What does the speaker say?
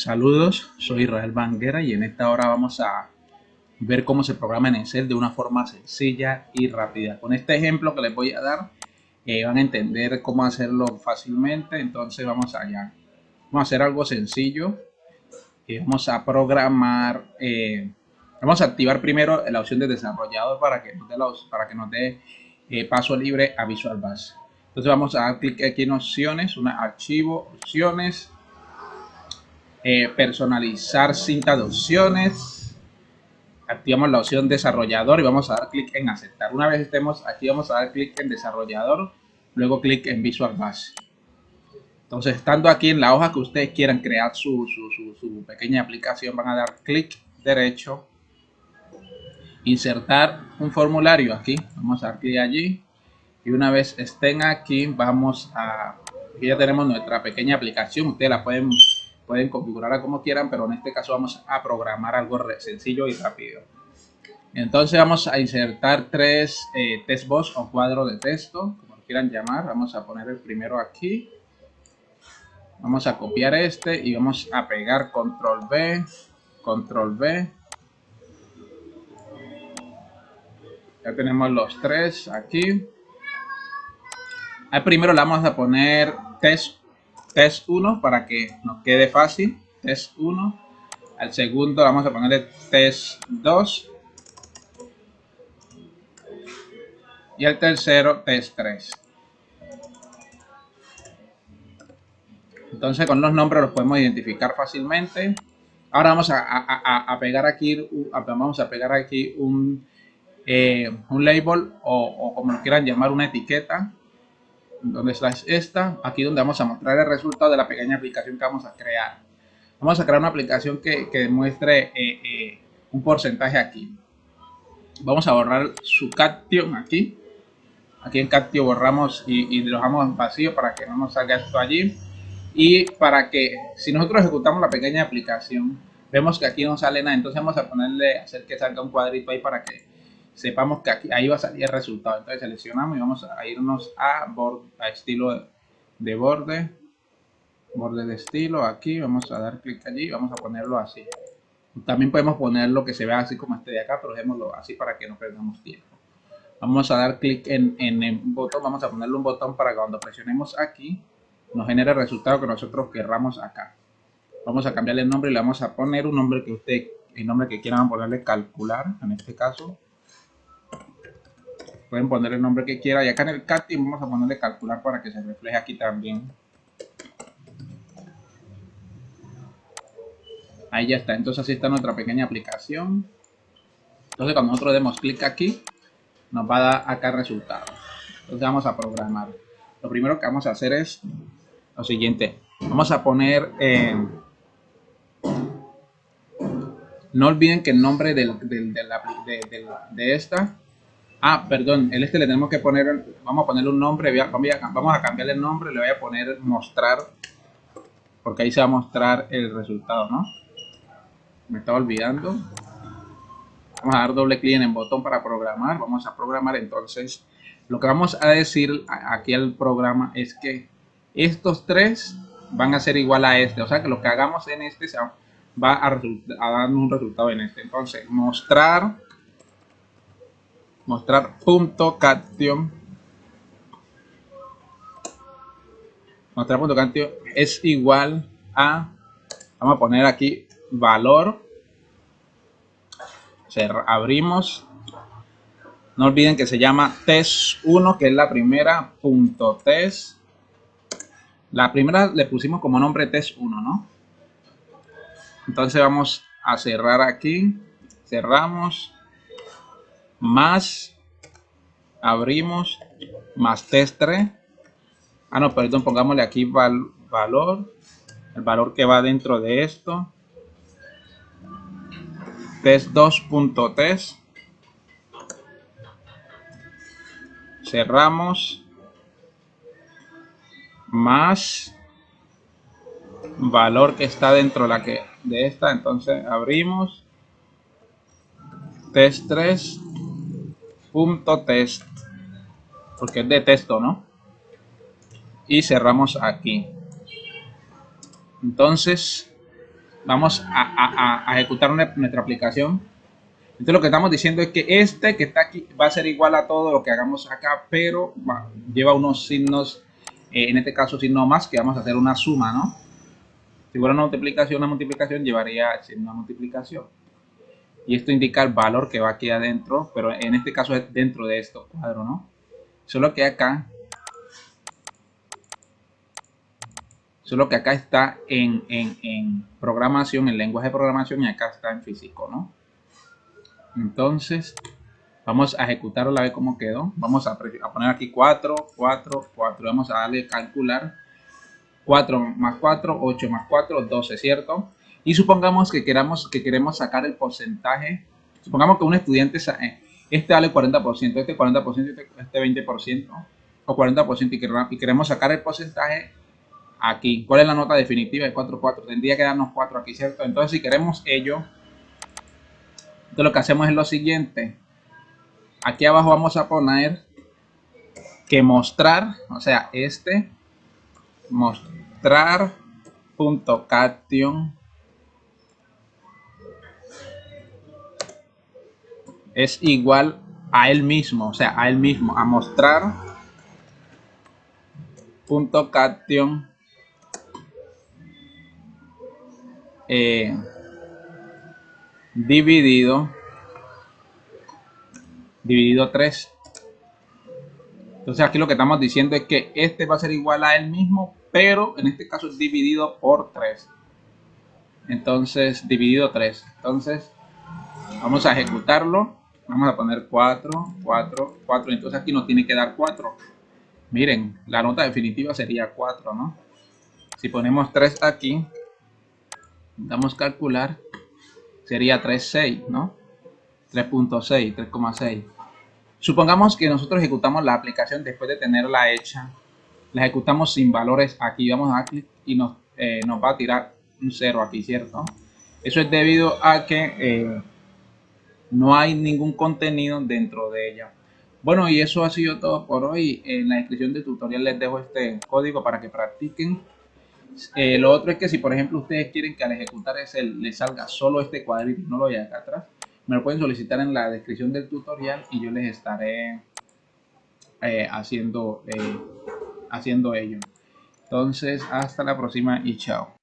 Saludos, soy Israel Banguera y en esta hora vamos a ver cómo se programa en Excel de una forma sencilla y rápida. Con este ejemplo que les voy a dar eh, van a entender cómo hacerlo fácilmente, entonces vamos allá. Vamos a hacer algo sencillo y vamos a programar, eh, vamos a activar primero la opción de desarrollador para que nos dé, para que nos dé eh, paso libre a Visual Basic. Entonces vamos a dar clic aquí en opciones, un archivo, opciones, eh, personalizar cinta de opciones. Activamos la opción desarrollador y vamos a dar clic en aceptar. Una vez estemos aquí vamos a dar clic en desarrollador, luego clic en Visual Basic. Entonces, estando aquí en la hoja que ustedes quieran crear su, su pequeña aplicación, van a dar clic derecho, insertar un formulario aquí. Vamos a dar clic allí. Y una vez estén aquí, vamos a... Aquí ya tenemos nuestra pequeña aplicación. Ustedes la pueden pueden configurarla como quieran, pero en este caso vamos a programar algo sencillo y rápido. Entonces vamos a insertar tres eh, o cuadros de texto, como quieran llamar. Vamos a poner el primero aquí. Vamos a copiar este y vamos a pegar control B, control B. Ya tenemos los tres aquí. Primero le vamos a poner test test 1 para que nos quede fácil. Test 1. Al segundo vamos a ponerle test 2. Y al tercero test 3. Entonces con los nombres los podemos identificar fácilmente. Ahora vamos a, pegar aquí, vamos a pegar aquí un, eh, un label o como lo quieran llamar una etiqueta donde está esta, aquí donde vamos a mostrar el resultado de la pequeña aplicación que vamos a crear. Vamos a crear una aplicación que, que demuestre eh, eh, un porcentaje aquí. Vamos a borrar su caption aquí. Aquí en caption borramos y, y lo dejamos vacío para que no nos salga esto allí. Y para que, si nosotros ejecutamos la pequeña aplicación, vemos que aquí no sale nada. Entonces vamos a ponerle, hacer que salga un cuadrito ahí para que sepamos que aquí, ahí va a salir el resultado. Entonces seleccionamos y vamos a irnos a, a estilo de borde, borde de estilo, aquí vamos a dar clic allí, vamos a ponerlo así. También podemos ponerlo que se vea así como este de acá, pero dejémoslo así para que no perdamos tiempo. Vamos a dar clic en, en el botón, vamos a ponerle un botón para que cuando presionemos aquí, nos genere el resultado que nosotros querramos acá. Vamos a cambiarle el nombre y le vamos a poner un nombre que usted, el nombre que quieran ponerle calcular, en este caso, Pueden poner el nombre que quiera. Y acá en el CATI vamos a ponerle calcular para que se refleje aquí también. Ahí ya está. Entonces así está nuestra pequeña aplicación. Entonces cuando nosotros demos clic aquí, nos va a dar acá el resultado. Entonces vamos a programar. Lo primero que vamos a hacer es lo siguiente. Vamos a poner... Eh, no olviden que el nombre de, de esta Ah, perdón, el este le tenemos que poner, vamos a ponerle un nombre, vamos a cambiarle el nombre, le voy a poner mostrar, porque ahí se va a mostrar el resultado, ¿no? Me estaba olvidando. Vamos a dar doble clic en el botón para programar, vamos a programar entonces. Lo que vamos a decir aquí al programa es que estos tres van a ser igual a este, o sea que lo que hagamos en este va a, a dar un resultado en este. Entonces, mostrar mostrar punto cation mostrar punto cation es igual a vamos a poner aquí valor. Abrimos. No olviden que se llama test1 que es la primera punto test. La primera le pusimos como nombre test1 no entonces vamos a cerrar aquí. Cerramos más abrimos más test 3 ah no perdón pongámosle aquí valor el valor que va dentro de esto. Test 2.test cerramos. Más valor que está dentro de la que de esta entonces abrimos. Test 3 punto test porque es de texto no y cerramos aquí entonces vamos a, ejecutar nuestra aplicación. Entonces lo que estamos diciendo es que este que está aquí va a ser igual a todo lo que hagamos acá, pero lleva unos signos, eh, en este caso signo más, que vamos a hacer una suma, ¿no? Si fuera una multiplicación, una multiplicación llevaría una multiplicación. Y esto indica el valor que va aquí adentro, pero en este caso es dentro de estos cuadros, ¿no? Solo que acá Solo que acá está en, programación, en lenguaje de programación y acá está en físico, ¿no? Entonces, vamos a ejecutarlo a ver cómo quedó. Vamos a, poner aquí 4, 4, 4. Vamos a darle calcular. 4 más 4, 8 más 4, 12, ¿cierto? Y supongamos que, queramos, que queremos sacar el porcentaje. Supongamos que un estudiante, eh, este vale 40%, este 40%, este 20%, o 40%, y queremos sacar el porcentaje aquí. ¿Cuál es la nota definitiva de 4, 4? Tendría que darnos 4 aquí, ¿cierto? Entonces, si queremos ello, entonces lo que hacemos es lo siguiente. Aquí abajo vamos a poner que mostrar, o sea, este, mostrar punto cation es igual a él mismo, o sea, a él mismo, a mostrar punto cation Eh, dividido dividido 3 entonces aquí lo que estamos diciendo es que este va a ser igual a él mismo pero en este caso es dividido por 3 entonces dividido 3 entonces vamos a ejecutarlo vamos a poner 4 4 4 entonces aquí nos tiene que dar 4 miren la nota definitiva sería 4 no si ponemos 3 aquí damos calcular, sería 3.6, ¿no? 3.6, 3,6. Supongamos que nosotros ejecutamos la aplicación después de tenerla hecha. La ejecutamos sin valores aquí. Vamos a clic y nos, eh, nos va a tirar un 0 aquí, ¿cierto? Eso es debido a que eh, no hay ningún contenido dentro de ella. Bueno, y eso ha sido todo por hoy. En la descripción del tutorial les dejo este código para que practiquen. Eh, lo otro es que si por ejemplo ustedes quieren que al ejecutar ese les salga solo este cuadrito no lo haya acá atrás, me lo pueden solicitar en la descripción del tutorial y yo les estaré eh, haciendo, eh, haciendo ello. Entonces, hasta la próxima y chao.